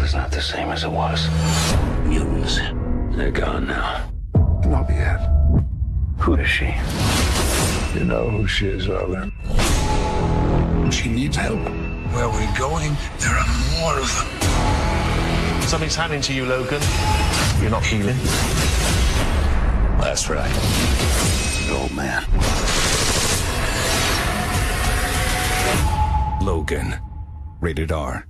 world is not the same as it was. Mutants, they're gone now. Not yet. Who is she? You know who she is, Arlen. She needs help. Where we're going, there are more of them. Something's happening to you, Logan. You're not healing. That's right. An old man. Logan. Rated R.